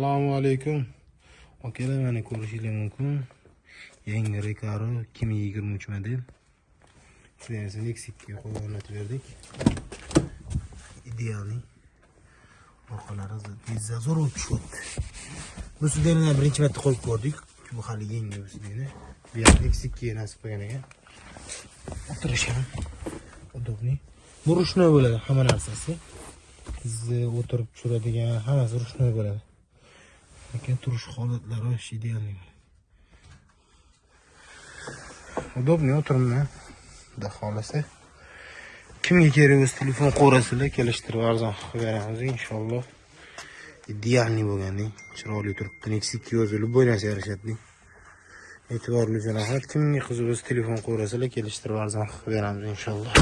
assalomu alaykum. Akalar mana ko'rishingiz mumkin. Yangi recaro 2023 model esa nexikga qo'yib o'rnatib berdik. Idealniy orqalari zo'r bo'lib tushyapti. Bu sidenani birinchi marta qo'yib ko'rdik. Bu hali yangi bu sideni bu ham nexikga nasib qilgan ekan. O'tirish ham удобный bu ruchnoy bo'ladi hamma narsasi. Sizni o'tirib tushiradigan hammasi ruchnoy bo'ladi. Lekin turish holatlari вообще идеальный удобный o'tirimni xudo xohlasa kimga kerak bo'lsa telefon qo'rasizlar kelishtirib arzon qilib beramiz inshaalloh. Idealniy bo'lgandek chiroyli turibdi nexik yozilib любой narsa yarashadi e'tiborli uchun rahmat kimga qiziq bo'lsa telefon qo'rasizlar kelishtirib arzon qilib beramiz inshaalloh.